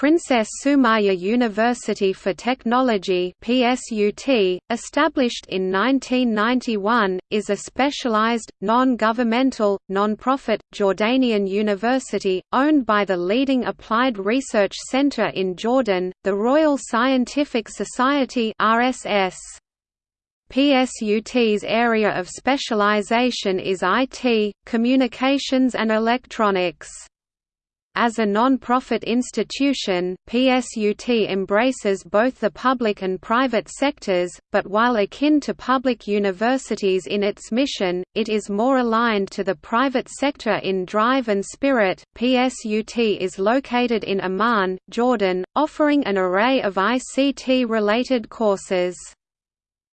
Princess Sumaya University for Technology PSUT, established in 1991, is a specialized, non-governmental, non-profit, Jordanian university, owned by the leading applied research center in Jordan, the Royal Scientific Society RSS. PSUT's area of specialization is IT, communications and electronics. As a non-profit institution, PSUT embraces both the public and private sectors, but while akin to public universities in its mission, it is more aligned to the private sector in drive and spirit. PSUT is located in Amman, Jordan, offering an array of ICT-related courses.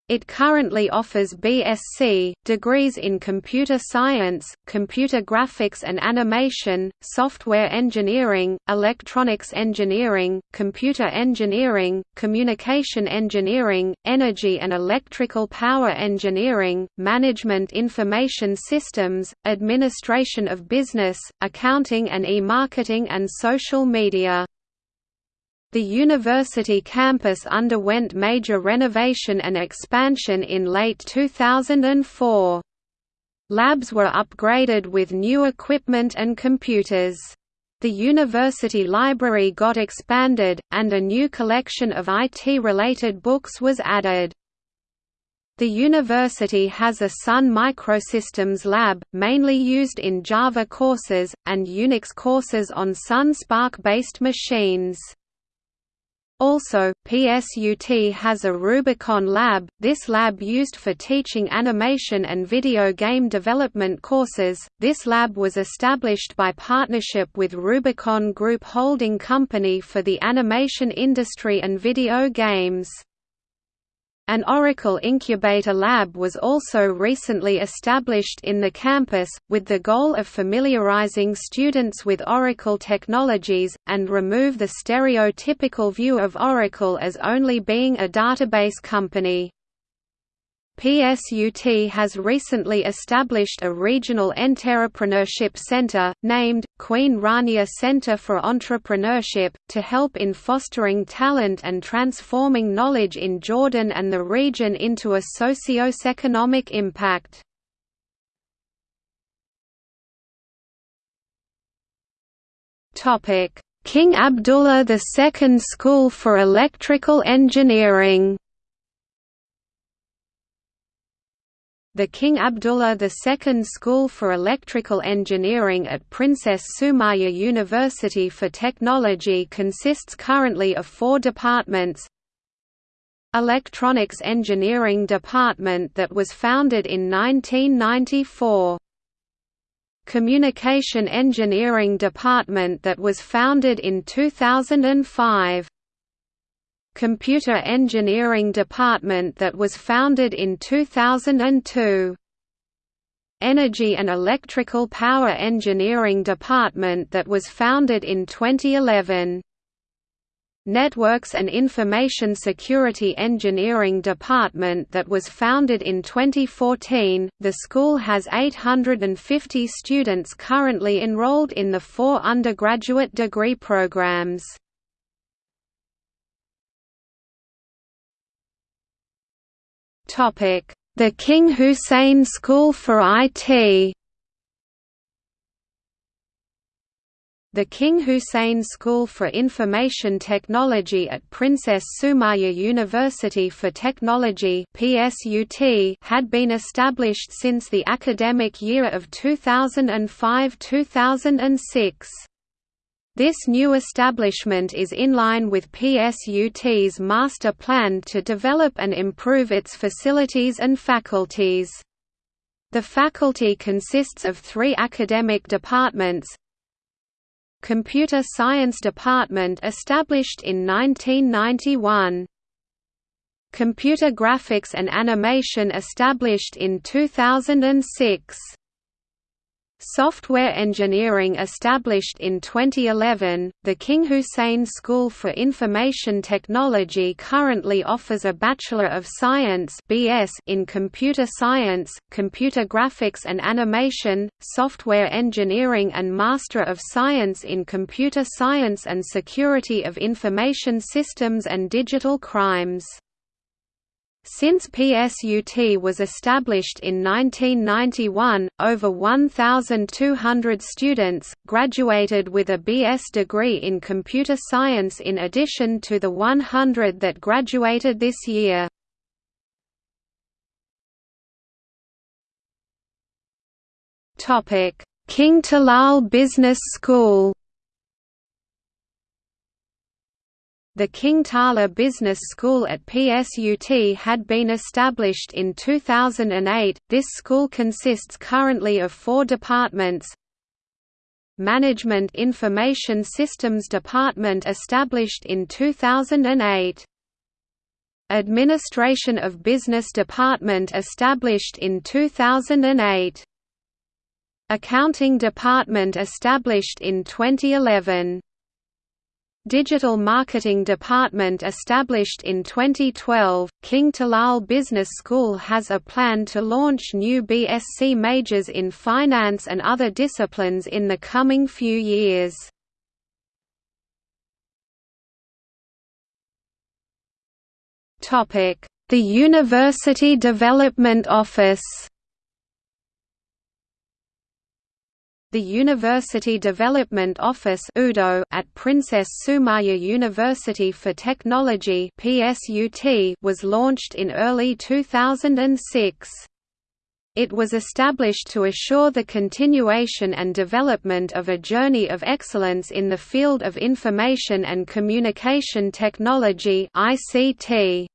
It currently offers BSc, degrees in computer science, computer graphics and animation, software engineering, electronics engineering, computer engineering, communication engineering, energy and electrical power engineering, management information systems, administration of business, accounting and e-marketing and social media. The university campus underwent major renovation and expansion in late 2004. Labs were upgraded with new equipment and computers. The university library got expanded, and a new collection of IT-related books was added. The university has a Sun Microsystems lab, mainly used in Java courses, and Unix courses on Sun SPARC-based machines. Also, PSUT has a Rubicon Lab, this lab used for teaching animation and video game development courses. This lab was established by partnership with Rubicon Group Holding Company for the animation industry and video games. An Oracle Incubator Lab was also recently established in the campus, with the goal of familiarizing students with Oracle technologies, and remove the stereotypical view of Oracle as only being a database company. PSUT has recently established a regional entrepreneurship center, named, Queen Rania Center for Entrepreneurship, to help in fostering talent and transforming knowledge in Jordan and the region into a socio-economic impact. King Abdullah II School for Electrical Engineering The King Abdullah II School for Electrical Engineering at Princess Sumaya University for Technology consists currently of four departments. Electronics Engineering Department that was founded in 1994 Communication Engineering Department that was founded in 2005 Computer Engineering Department that was founded in 2002. Energy and Electrical Power Engineering Department that was founded in 2011. Networks and Information Security Engineering Department that was founded in 2014. The school has 850 students currently enrolled in the four undergraduate degree programs. The King Hussein School for IT The King Hussein School for Information Technology at Princess Sumaya University for Technology had been established since the academic year of 2005–2006. This new establishment is in line with PSUT's master plan to develop and improve its facilities and faculties. The faculty consists of three academic departments. Computer Science Department established in 1991 Computer Graphics and Animation established in 2006 Software engineering established in 2011, the King Hussein School for Information Technology currently offers a Bachelor of Science (BS) in Computer Science, Computer Graphics and Animation, Software Engineering and Master of Science in Computer Science and Security of Information Systems and Digital Crimes. Since PSUT was established in 1991, over 1,200 students, graduated with a BS degree in computer science in addition to the 100 that graduated this year. King Talal Business School The King Talal Business School at PSUT had been established in 2008. This school consists currently of four departments. Management Information Systems Department established in 2008. Administration of Business Department established in 2008. Accounting Department established in 2011. Digital Marketing Department established in 2012, King Talal Business School has a plan to launch new BSc majors in finance and other disciplines in the coming few years. The University Development Office The University Development Office at Princess Sumaya University for Technology was launched in early 2006. It was established to assure the continuation and development of a journey of excellence in the field of information and communication technology ICT.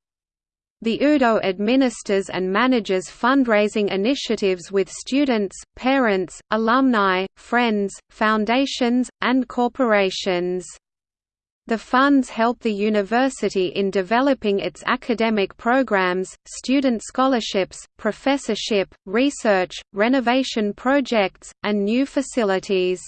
The UDO administers and manages fundraising initiatives with students, parents, alumni, friends, foundations, and corporations. The funds help the university in developing its academic programs, student scholarships, professorship, research, renovation projects, and new facilities.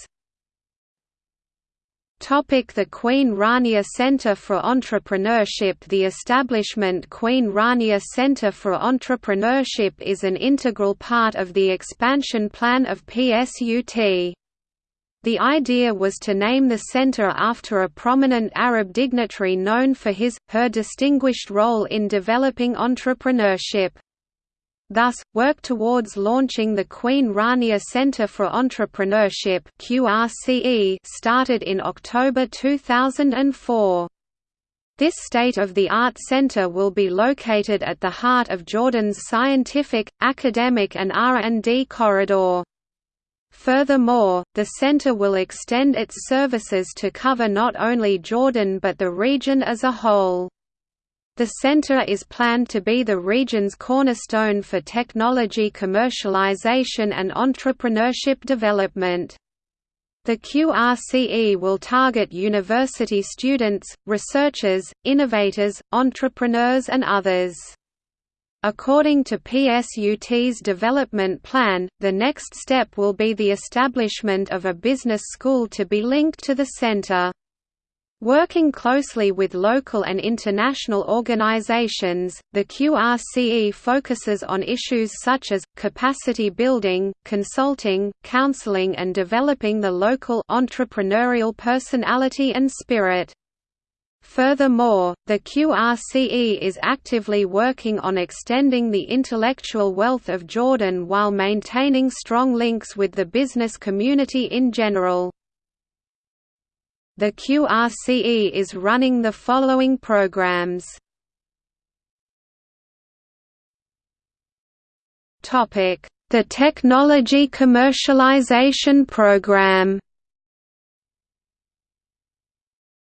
The Queen Rania Centre for Entrepreneurship The establishment Queen Rania Centre for Entrepreneurship is an integral part of the expansion plan of PSUT. The idea was to name the centre after a prominent Arab dignitary known for his, her distinguished role in developing entrepreneurship. Thus, work towards launching the Queen Rania Centre for Entrepreneurship started in October 2004. This state-of-the-art center will be located at the heart of Jordan's scientific, academic and R&D corridor. Furthermore, the center will extend its services to cover not only Jordan but the region as a whole. The center is planned to be the region's cornerstone for technology commercialization and entrepreneurship development. The QRCE will target university students, researchers, innovators, entrepreneurs and others. According to PSUT's development plan, the next step will be the establishment of a business school to be linked to the center. Working closely with local and international organizations, the QRCE focuses on issues such as, capacity building, consulting, counseling and developing the local entrepreneurial personality and spirit. Furthermore, the QRCE is actively working on extending the intellectual wealth of Jordan while maintaining strong links with the business community in general. The QRCE is running the following programs. Topic: The Technology Commercialization Program.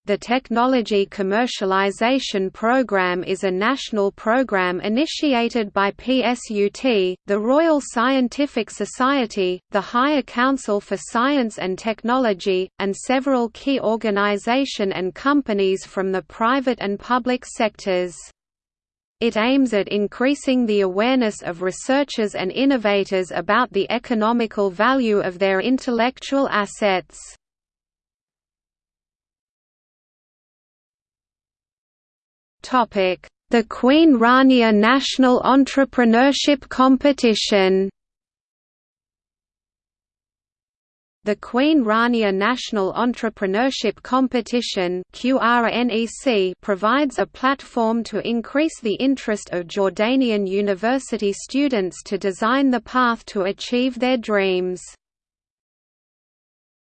The Technology Commercialization Programme is a national programme initiated by PSUT, the Royal Scientific Society, the Higher Council for Science and Technology, and several key organisation and companies from the private and public sectors. It aims at increasing the awareness of researchers and innovators about the economical value of their intellectual assets. The Queen Rania National Entrepreneurship Competition The Queen Rania National Entrepreneurship Competition provides a platform to increase the interest of Jordanian university students to design the path to achieve their dreams.